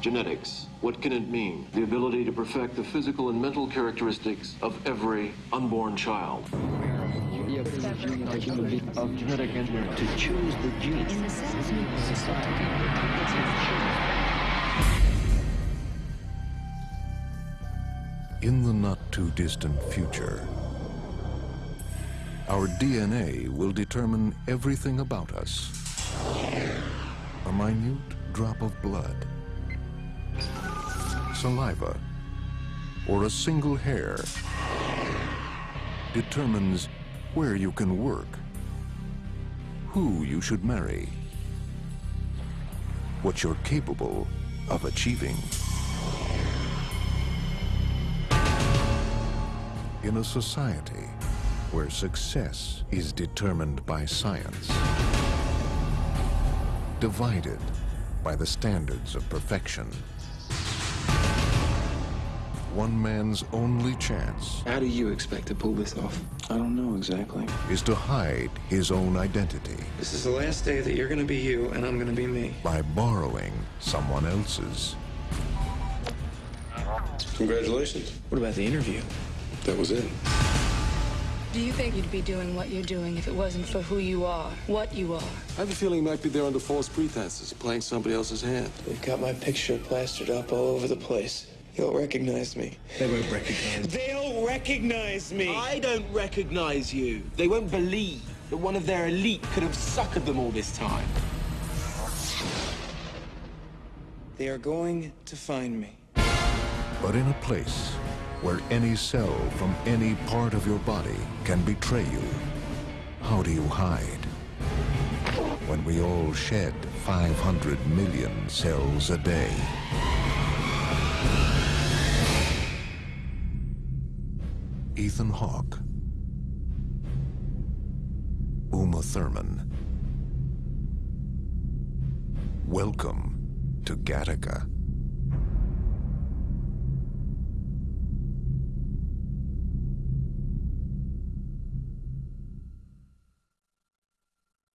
Genetics. What can it mean? The ability to perfect the physical and mental characteristics of every unborn child. The ability of genetic engineering to choose the genes. In the we society. In the not too distant future, our DNA will determine everything about us. A minute drop of blood, saliva, or a single hair determines where you can work, who you should marry, what you're capable of achieving. In a society where success is determined by science, divided by the standards of perfection, one man's only chance How do you expect to pull this off? I don't know exactly. is to hide his own identity This is the last day that you're gonna be you and I'm gonna be me. by borrowing someone else's. Congratulations. What about the interview? That was it. Do you think you'd be doing what you're doing if it wasn't for who you are, what you are? I have a feeling you might be there under false pretenses, playing somebody else's hand. They've got my picture plastered up all over the place. You'll recognize me. They won't recognize. me. They'll recognize me. I don't recognize you. They won't believe that one of their elite could have suckered them all this time. They are going to find me. But in a place where any cell from any part of your body can betray you, how do you hide? When we all shed 500 million cells a day. Ethan Hawke. Uma Thurman. Welcome to Gattaca.